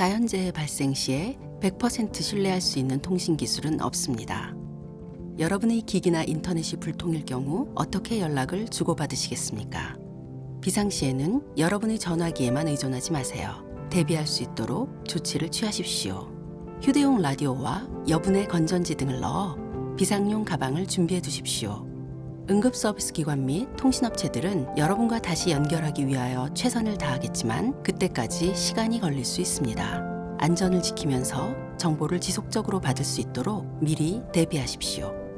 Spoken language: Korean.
자연재해 발생 시에 100% 신뢰할 수 있는 통신 기술은 없습니다. 여러분의 기기나 인터넷이 불통일 경우 어떻게 연락을 주고받으시겠습니까? 비상시에는 여러분의 전화기에만 의존하지 마세요. 대비할 수 있도록 조치를 취하십시오. 휴대용 라디오와 여분의 건전지 등을 넣어 비상용 가방을 준비해 두십시오. 응급 서비스 기관 및 통신업체들은 여러분과 다시 연결하기 위하여 최선을 다하겠지만 그때까지 시간이 걸릴 수 있습니다. 안전을 지키면서 정보를 지속적으로 받을 수 있도록 미리 대비하십시오.